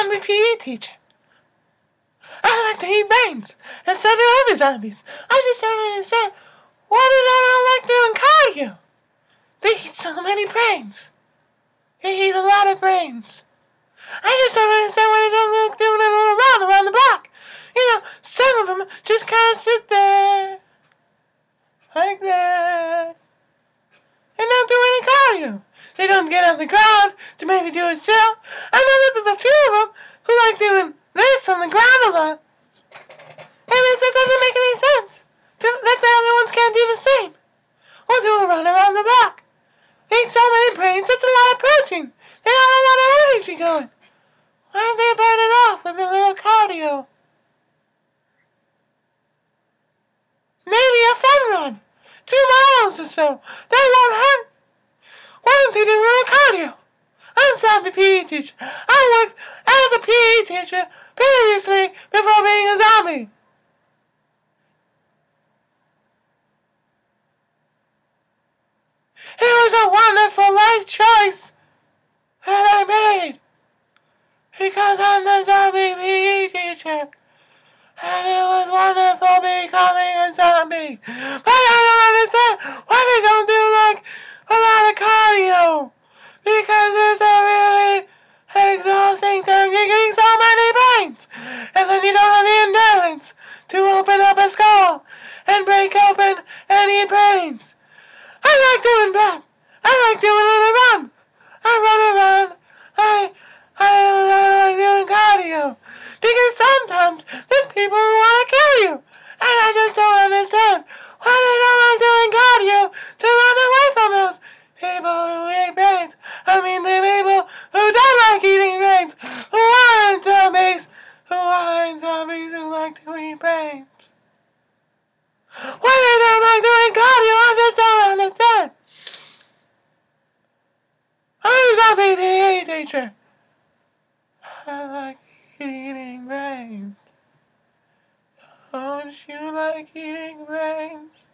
zombie PE teacher. I like to eat brains instead of other zombies. I just don't understand why they don't all like doing cardio. They eat so many brains. They eat a lot of brains. I just don't understand why they don't like doing a little round around the block. You know, some of them just kind of sit there like that and don't do any cardio. They don't get on the ground to maybe do a sit. I know that there's a few of them who like doing this on the ground a lot. And it just doesn't make any sense that the other ones can't do the same. Or do a run around the block. Eat so many brains, that's protein. They a lot of energy going. Why don't they burn it off with a little cardio? Maybe a fun run. Two miles or so. That won't hurt. Why don't they do a little cardio? I'm Zombie PE teacher. I worked as a PE teacher previously before being a zombie. It was a wonderful life choice that I made because I'm the zombie PE teacher. And it was wonderful becoming a zombie. But I don't understand why they don't do like a cardio. Because it's a really exhausting time. You're getting so many brains. And then you don't have the endurance to open up a skull and break open eat brains. I like doing that. I like doing it around. I run around. I, I, I like doing cardio. Because sometimes there's people who want to kill you. Why they don't doing cardio, I just don't understand. I'm a zombie PE teacher. I like eating brains. Don't you like eating brains?